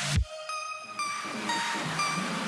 We'll be right back.